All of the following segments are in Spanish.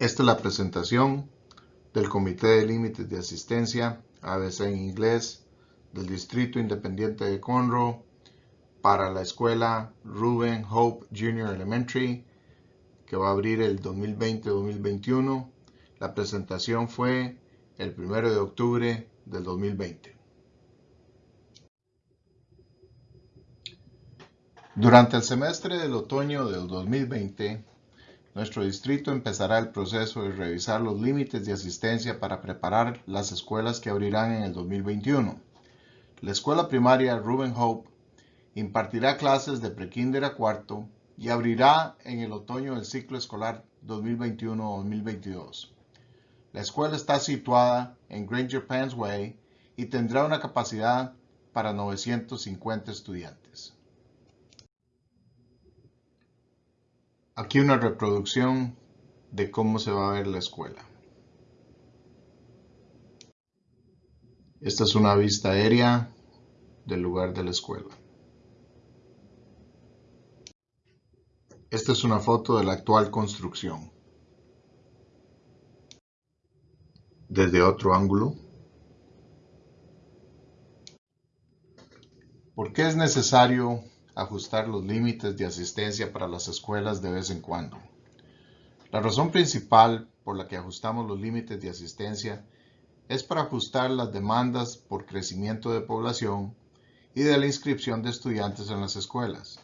Esta es la presentación del Comité de Límites de Asistencia, ABC en inglés, del Distrito Independiente de Conroe para la escuela Ruben Hope Junior Elementary, que va a abrir el 2020-2021. La presentación fue el 1 de octubre del 2020. Durante el semestre del otoño del 2020, nuestro distrito empezará el proceso de revisar los límites de asistencia para preparar las escuelas que abrirán en el 2021. La escuela primaria Ruben Hope impartirá clases de prekinder a cuarto y abrirá en el otoño el ciclo escolar 2021-2022. La escuela está situada en Granger Pans Way y tendrá una capacidad para 950 estudiantes. Aquí una reproducción de cómo se va a ver la escuela. Esta es una vista aérea del lugar de la escuela. Esta es una foto de la actual construcción. Desde otro ángulo. ¿Por qué es necesario ajustar los límites de asistencia para las escuelas de vez en cuando. La razón principal por la que ajustamos los límites de asistencia es para ajustar las demandas por crecimiento de población y de la inscripción de estudiantes en las escuelas.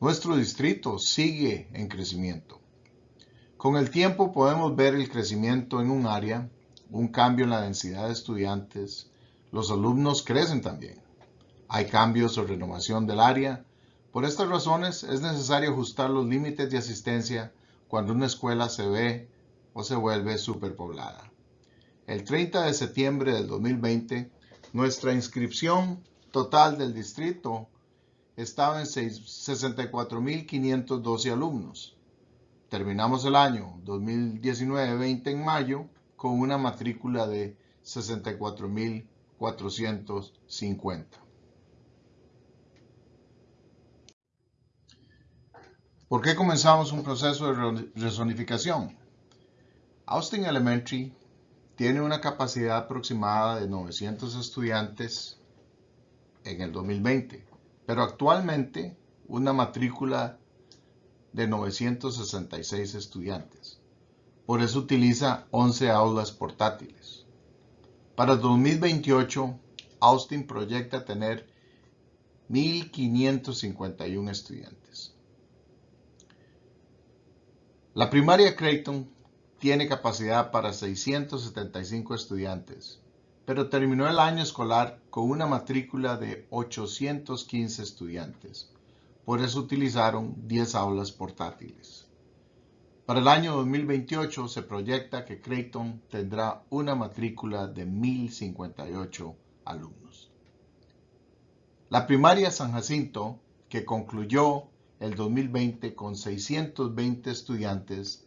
Nuestro distrito sigue en crecimiento. Con el tiempo podemos ver el crecimiento en un área, un cambio en la densidad de estudiantes, los alumnos crecen también. Hay cambios o renovación del área. Por estas razones es necesario ajustar los límites de asistencia cuando una escuela se ve o se vuelve superpoblada. El 30 de septiembre del 2020, nuestra inscripción total del distrito estaba en 64.512 alumnos. Terminamos el año 2019-20 en mayo con una matrícula de 64.450. ¿Por qué comenzamos un proceso de rezonificación? Austin Elementary tiene una capacidad aproximada de 900 estudiantes en el 2020, pero actualmente una matrícula de 966 estudiantes. Por eso utiliza 11 aulas portátiles. Para 2028, Austin proyecta tener 1.551 estudiantes. La primaria Creighton tiene capacidad para 675 estudiantes, pero terminó el año escolar con una matrícula de 815 estudiantes. Por eso utilizaron 10 aulas portátiles. Para el año 2028 se proyecta que Creighton tendrá una matrícula de 1.058 alumnos. La primaria San Jacinto, que concluyó el 2020 con 620 estudiantes,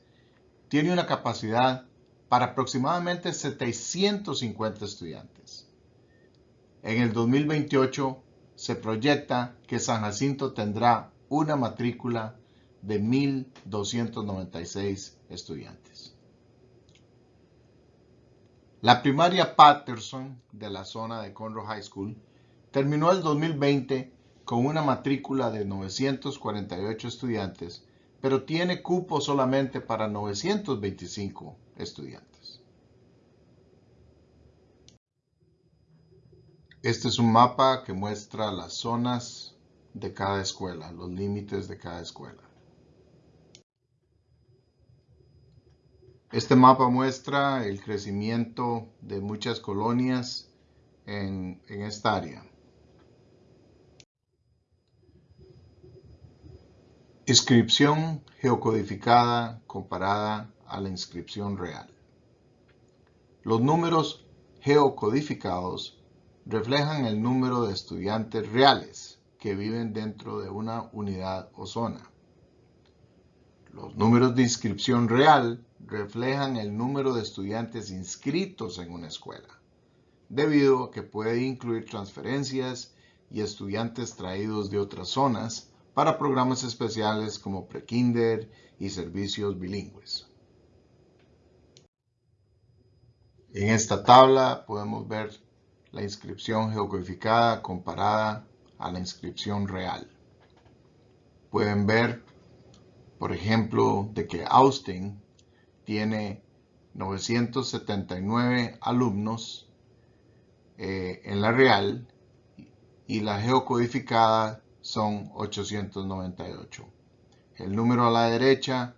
tiene una capacidad para aproximadamente 750 estudiantes. En el 2028 se proyecta que San Jacinto tendrá una matrícula de 1.296 estudiantes. La primaria Patterson de la zona de Conroe High School terminó el 2020 con una matrícula de 948 estudiantes, pero tiene cupo solamente para 925 estudiantes. Este es un mapa que muestra las zonas de cada escuela, los límites de cada escuela. Este mapa muestra el crecimiento de muchas colonias en, en esta área. Inscripción geocodificada comparada a la inscripción real. Los números geocodificados reflejan el número de estudiantes reales que viven dentro de una unidad o zona. Los números de inscripción real reflejan el número de estudiantes inscritos en una escuela, debido a que puede incluir transferencias y estudiantes traídos de otras zonas para programas especiales como prekinder y servicios bilingües. En esta tabla podemos ver la inscripción geocodificada comparada a la inscripción real. Pueden ver, por ejemplo, de que Austin tiene 979 alumnos eh, en la real y la geocodificada son 898. El número a la derecha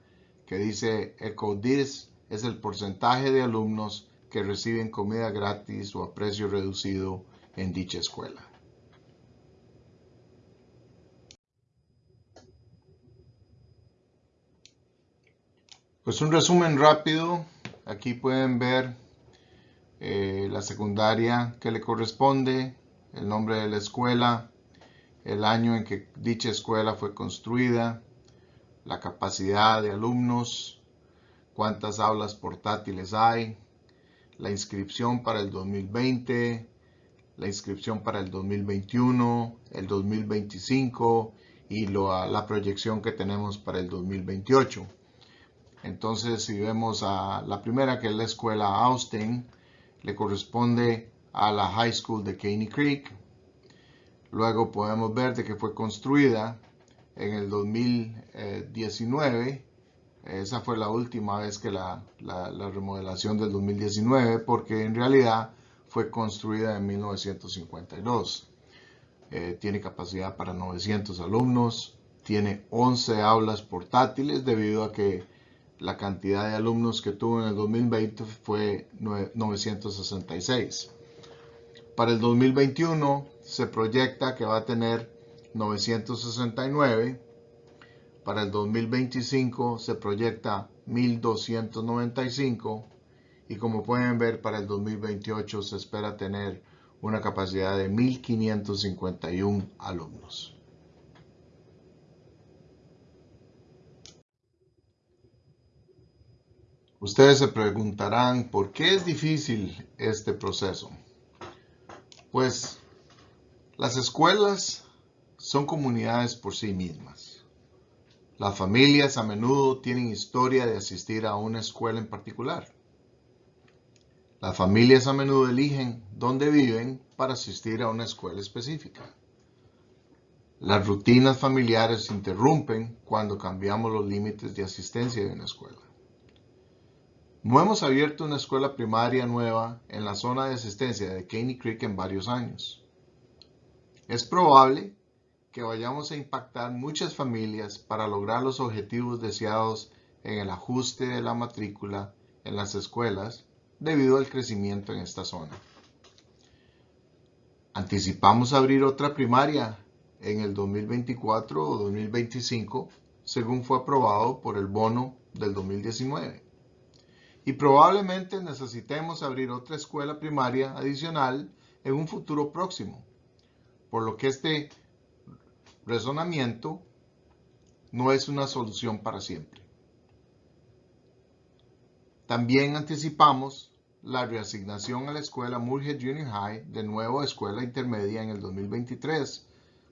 que dice ECODIS es el porcentaje de alumnos que reciben comida gratis o a precio reducido en dicha escuela. Pues un resumen rápido. Aquí pueden ver eh, la secundaria que le corresponde, el nombre de la escuela, el año en que dicha escuela fue construida, la capacidad de alumnos, cuántas aulas portátiles hay, la inscripción para el 2020, la inscripción para el 2021, el 2025 y la proyección que tenemos para el 2028. Entonces, si vemos a la primera, que es la escuela Austin, le corresponde a la High School de Caney Creek. Luego podemos ver de que fue construida en el 2019 esa fue la última vez que la, remodelación del 2019 porque en realidad fue construida en 1952. Eh, tiene capacidad para 900 alumnos, tiene 11 aulas portátiles debido a que la cantidad de alumnos que tuvo en el 2020 fue 966. Para el 2021 se proyecta que va a tener 969 para el 2025 se proyecta 1.295 y como pueden ver para el 2028 se espera tener una capacidad de 1.551 alumnos. Ustedes se preguntarán por qué es difícil este proceso. Pues las escuelas son comunidades por sí mismas. Las familias a menudo tienen historia de asistir a una escuela en particular. Las familias a menudo eligen dónde viven para asistir a una escuela específica. Las rutinas familiares se interrumpen cuando cambiamos los límites de asistencia de una escuela. No hemos abierto una escuela primaria nueva en la zona de asistencia de Caney Creek en varios años. Es probable que vayamos a impactar muchas familias para lograr los objetivos deseados en el ajuste de la matrícula en las escuelas debido al crecimiento en esta zona. Anticipamos abrir otra primaria en el 2024 o 2025 según fue aprobado por el bono del 2019. Y probablemente necesitemos abrir otra escuela primaria adicional en un futuro próximo, por lo que este razonamiento no es una solución para siempre. También anticipamos la reasignación a la escuela Moorhead Junior High de nuevo escuela intermedia en el 2023,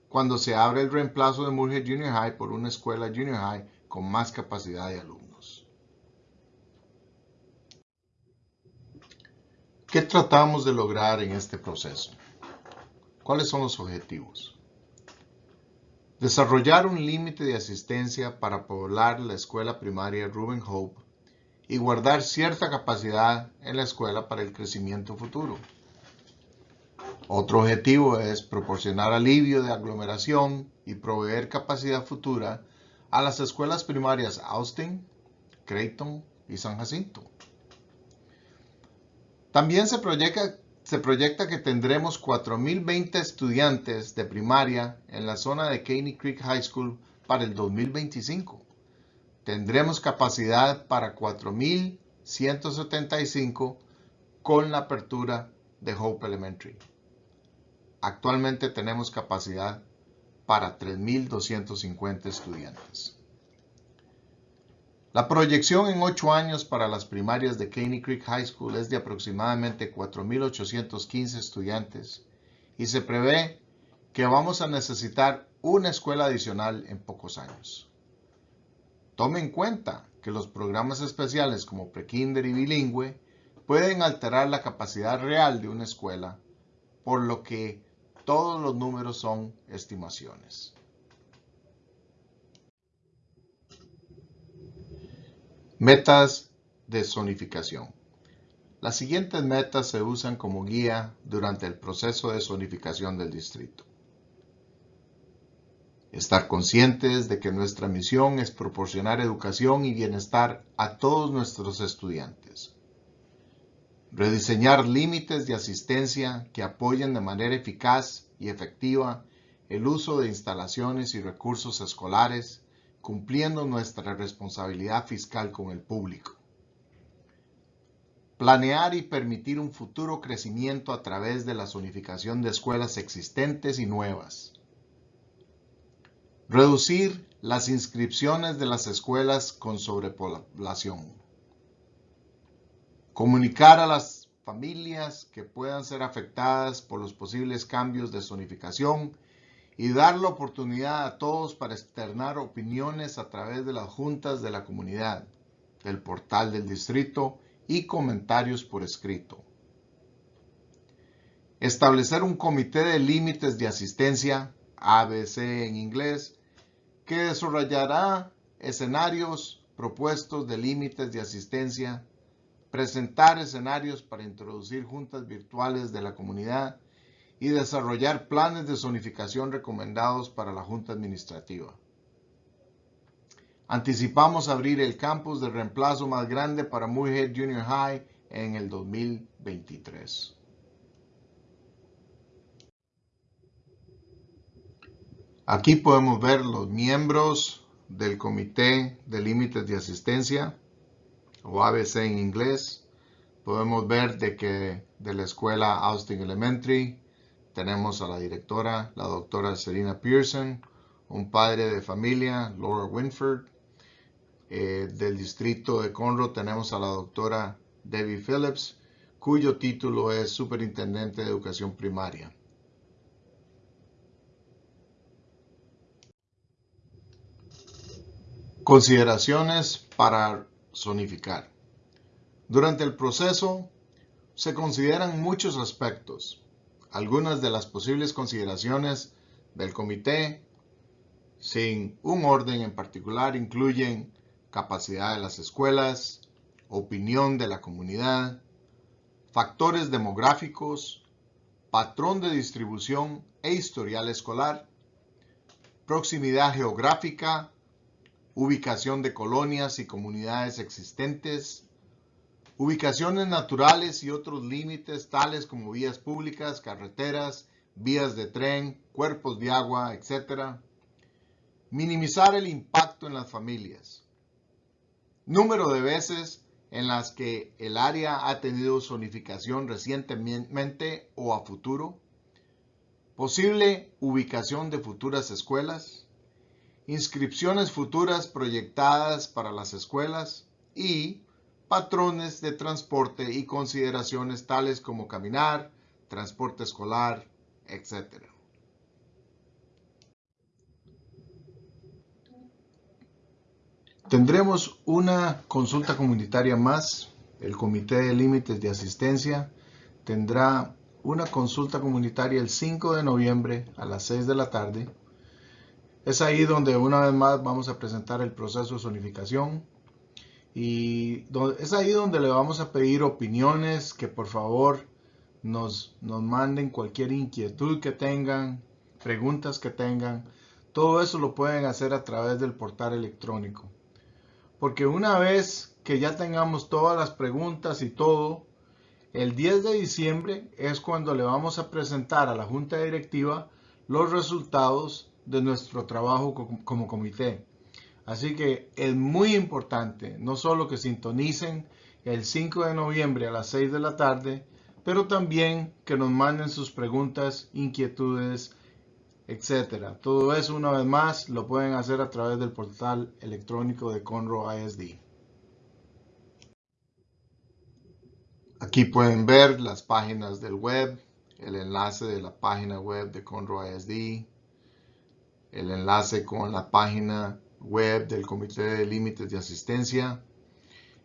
cuando se abre el reemplazo de Moorhead Junior High por una escuela Junior High con más capacidad de alumnos. ¿Qué tratamos de lograr en este proceso? ¿Cuáles son los objetivos? Desarrollar un límite de asistencia para poblar la escuela primaria Ruben Hope y guardar cierta capacidad en la escuela para el crecimiento futuro. Otro objetivo es proporcionar alivio de aglomeración y proveer capacidad futura a las escuelas primarias Austin, Creighton y San Jacinto. También se proyecta se proyecta que tendremos 4.020 estudiantes de primaria en la zona de Caney Creek High School para el 2025. Tendremos capacidad para 4.175 con la apertura de Hope Elementary. Actualmente tenemos capacidad para 3.250 estudiantes. La proyección en ocho años para las primarias de Caney Creek High School es de aproximadamente 4.815 estudiantes y se prevé que vamos a necesitar una escuela adicional en pocos años. Tome en cuenta que los programas especiales como Prekinder y Bilingüe pueden alterar la capacidad real de una escuela, por lo que todos los números son estimaciones. Metas de zonificación. Las siguientes metas se usan como guía durante el proceso de zonificación del distrito. Estar conscientes de que nuestra misión es proporcionar educación y bienestar a todos nuestros estudiantes. Rediseñar límites de asistencia que apoyen de manera eficaz y efectiva el uso de instalaciones y recursos escolares, cumpliendo nuestra responsabilidad fiscal con el público. Planear y permitir un futuro crecimiento a través de la zonificación de escuelas existentes y nuevas. Reducir las inscripciones de las escuelas con sobrepoblación. Comunicar a las familias que puedan ser afectadas por los posibles cambios de zonificación y dar la oportunidad a todos para externar opiniones a través de las juntas de la comunidad, del portal del distrito y comentarios por escrito. Establecer un comité de límites de asistencia, ABC en inglés, que desarrollará escenarios propuestos de límites de asistencia, presentar escenarios para introducir juntas virtuales de la comunidad y desarrollar planes de zonificación recomendados para la Junta Administrativa. Anticipamos abrir el campus de reemplazo más grande para Mujer Junior High en el 2023. Aquí podemos ver los miembros del Comité de Límites de Asistencia, o ABC en inglés. Podemos ver de que de la escuela Austin Elementary tenemos a la directora, la doctora Serena Pearson, un padre de familia, Laura Winford, eh, del distrito de Conroe tenemos a la doctora Debbie Phillips, cuyo título es Superintendente de Educación Primaria. Consideraciones para zonificar. Durante el proceso se consideran muchos aspectos. Algunas de las posibles consideraciones del comité, sin un orden en particular, incluyen capacidad de las escuelas, opinión de la comunidad, factores demográficos, patrón de distribución e historial escolar, proximidad geográfica, ubicación de colonias y comunidades existentes, ubicaciones naturales y otros límites tales como vías públicas, carreteras, vías de tren, cuerpos de agua, etc. Minimizar el impacto en las familias. Número de veces en las que el área ha tenido zonificación recientemente o a futuro, posible ubicación de futuras escuelas, inscripciones futuras proyectadas para las escuelas. Y patrones de transporte y consideraciones tales como caminar, transporte escolar, etc. Tendremos una consulta comunitaria más. El Comité de Límites de Asistencia tendrá una consulta comunitaria el 5 de noviembre a las 6 de la tarde. Es ahí donde una vez más vamos a presentar el proceso de zonificación y es ahí donde le vamos a pedir opiniones, que por favor nos, nos manden cualquier inquietud que tengan, preguntas que tengan. Todo eso lo pueden hacer a través del portal electrónico. Porque una vez que ya tengamos todas las preguntas y todo, el 10 de diciembre es cuando le vamos a presentar a la Junta Directiva los resultados de nuestro trabajo como comité. Así que es muy importante no solo que sintonicen el 5 de noviembre a las 6 de la tarde, pero también que nos manden sus preguntas, inquietudes etcétera. Todo eso una vez más lo pueden hacer a través del portal electrónico de Conroe ISD. Aquí pueden ver las páginas del web, el enlace de la página web de Conroe ISD, el enlace con la página web del Comité de Límites de Asistencia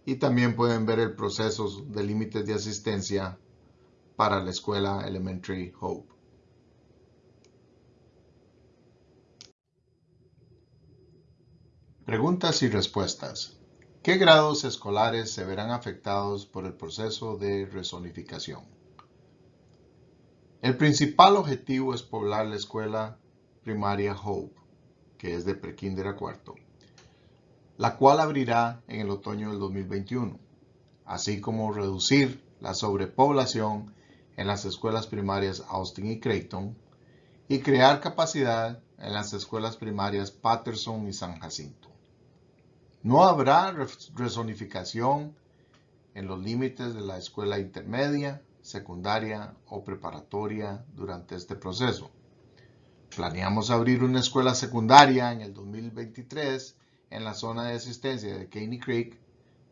y también pueden ver el proceso de límites de asistencia para la escuela Elementary Hope. Preguntas y respuestas. ¿Qué grados escolares se verán afectados por el proceso de rezonificación? El principal objetivo es poblar la escuela primaria Hope, que es de prekinder a cuarto, la cual abrirá en el otoño del 2021, así como reducir la sobrepoblación en las escuelas primarias Austin y Creighton y crear capacidad en las escuelas primarias Patterson y San Jacinto. No habrá rezonificación en los límites de la escuela intermedia, secundaria o preparatoria durante este proceso. Planeamos abrir una escuela secundaria en el 2023 en la zona de asistencia de Caney Creek,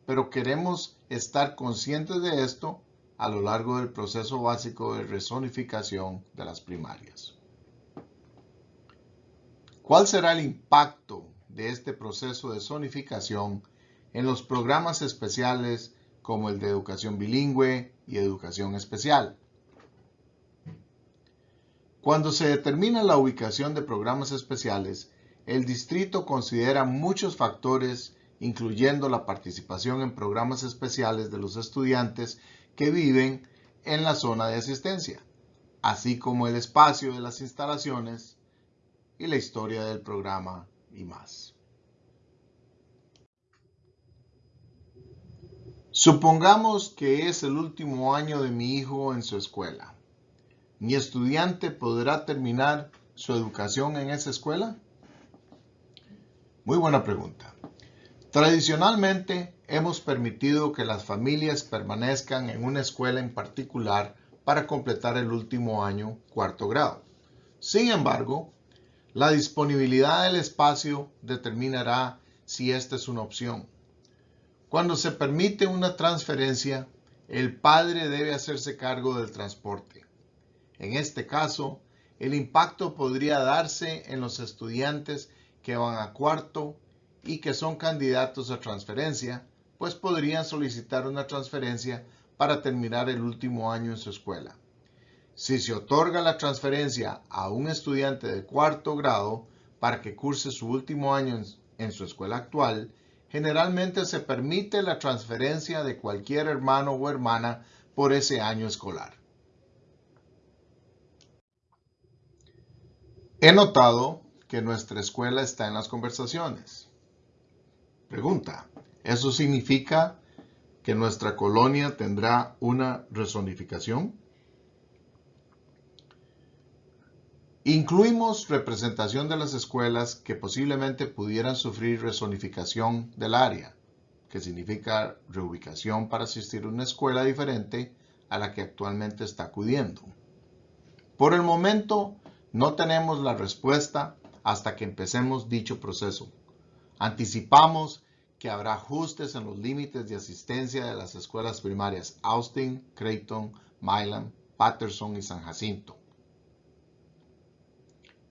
pero queremos estar conscientes de esto a lo largo del proceso básico de rezonificación de las primarias. ¿Cuál será el impacto de este proceso de zonificación en los programas especiales como el de educación bilingüe y educación especial. Cuando se determina la ubicación de programas especiales, el distrito considera muchos factores, incluyendo la participación en programas especiales de los estudiantes que viven en la zona de asistencia, así como el espacio de las instalaciones y la historia del programa y más. Supongamos que es el último año de mi hijo en su escuela. ¿Mi estudiante podrá terminar su educación en esa escuela? Muy buena pregunta. Tradicionalmente hemos permitido que las familias permanezcan en una escuela en particular para completar el último año cuarto grado. Sin embargo, la disponibilidad del espacio determinará si esta es una opción. Cuando se permite una transferencia, el padre debe hacerse cargo del transporte. En este caso, el impacto podría darse en los estudiantes que van a cuarto y que son candidatos a transferencia, pues podrían solicitar una transferencia para terminar el último año en su escuela. Si se otorga la transferencia a un estudiante de cuarto grado para que curse su último año en, su escuela actual, generalmente se permite la transferencia de cualquier hermano o hermana por ese año escolar. He notado que nuestra escuela está en las conversaciones. Pregunta, ¿eso significa que nuestra colonia tendrá una rezonificación? Incluimos representación de las escuelas que posiblemente pudieran sufrir rezonificación del área, que significa reubicación para asistir a una escuela diferente a la que actualmente está acudiendo. Por el momento, no tenemos la respuesta hasta que empecemos dicho proceso. Anticipamos que habrá ajustes en los límites de asistencia de las escuelas primarias Austin, Creighton, Milan, Patterson y San Jacinto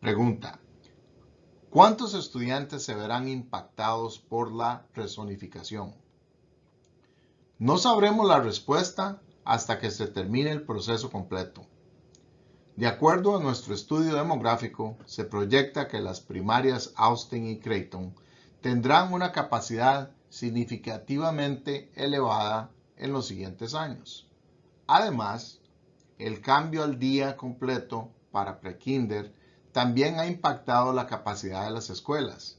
Pregunta. ¿Cuántos estudiantes se verán impactados por la rezonificación? No sabremos la respuesta hasta que se termine el proceso completo. De acuerdo a nuestro estudio demográfico, se proyecta que las primarias Austin y Creighton tendrán una capacidad significativamente elevada en los siguientes años. Además, el cambio al día completo para prekinder también ha impactado la capacidad de las escuelas.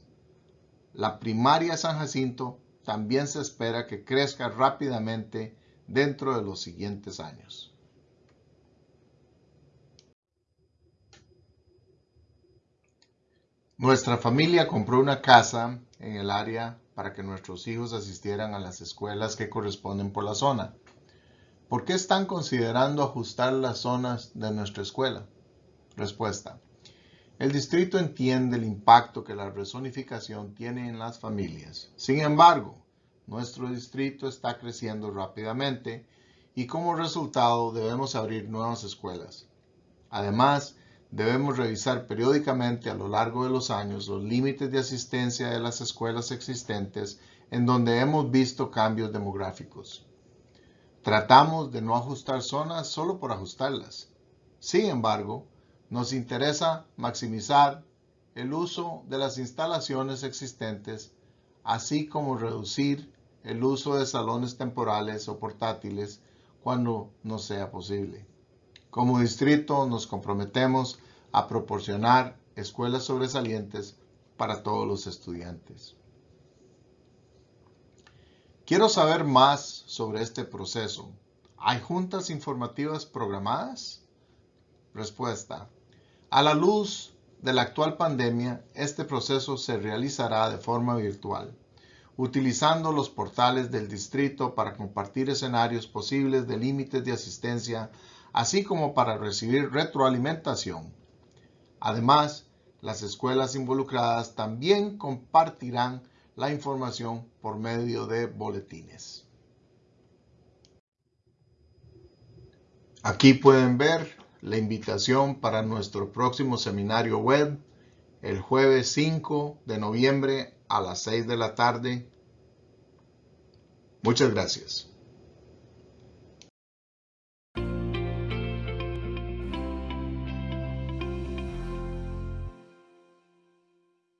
La primaria San Jacinto también se espera que crezca rápidamente dentro de los siguientes años. Nuestra familia compró una casa en el área para que nuestros hijos asistieran a las escuelas que corresponden por la zona. ¿Por qué están considerando ajustar las zonas de nuestra escuela? Respuesta. El distrito entiende el impacto que la rezonificación tiene en las familias. Sin embargo, nuestro distrito está creciendo rápidamente y como resultado debemos abrir nuevas escuelas. Además, debemos revisar periódicamente a lo largo de los años los límites de asistencia de las escuelas existentes en donde hemos visto cambios demográficos. Tratamos de no ajustar zonas solo por ajustarlas. Sin embargo, nos interesa maximizar el uso de las instalaciones existentes, así como reducir el uso de salones temporales o portátiles cuando no sea posible. Como distrito nos comprometemos a proporcionar escuelas sobresalientes para todos los estudiantes. Quiero saber más sobre este proceso. ¿Hay juntas informativas programadas? Respuesta. A la luz de la actual pandemia, este proceso se realizará de forma virtual, utilizando los portales del distrito para compartir escenarios posibles de límites de asistencia, así como para recibir retroalimentación. Además, las escuelas involucradas también compartirán la información por medio de boletines. Aquí pueden ver la invitación para nuestro próximo seminario web el jueves 5 de noviembre a las 6 de la tarde. Muchas gracias.